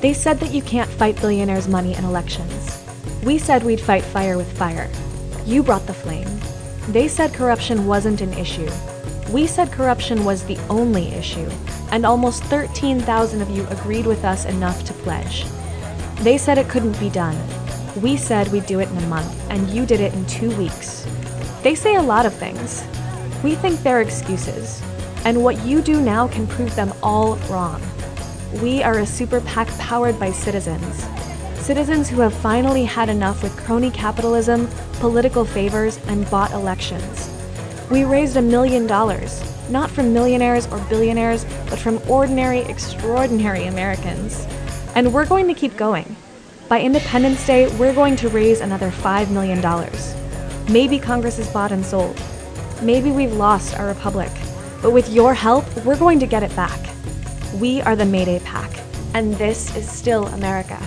They said that you can't fight billionaires' money in elections. We said we'd fight fire with fire. You brought the flame. They said corruption wasn't an issue. We said corruption was the only issue, and almost 13,000 of you agreed with us enough to pledge. They said it couldn't be done. We said we'd do it in a month, and you did it in two weeks. They say a lot of things. We think they're excuses, and what you do now can prove them all wrong. We are a super PAC powered by citizens. Citizens who have finally had enough with crony capitalism, political favors, and bought elections. We raised a million dollars, not from millionaires or billionaires, but from ordinary, extraordinary Americans. And we're going to keep going. By Independence Day, we're going to raise another $5 million. Maybe Congress is bought and sold. Maybe we've lost our republic. But with your help, we're going to get it back. We are the Mayday PAC, and this is still America.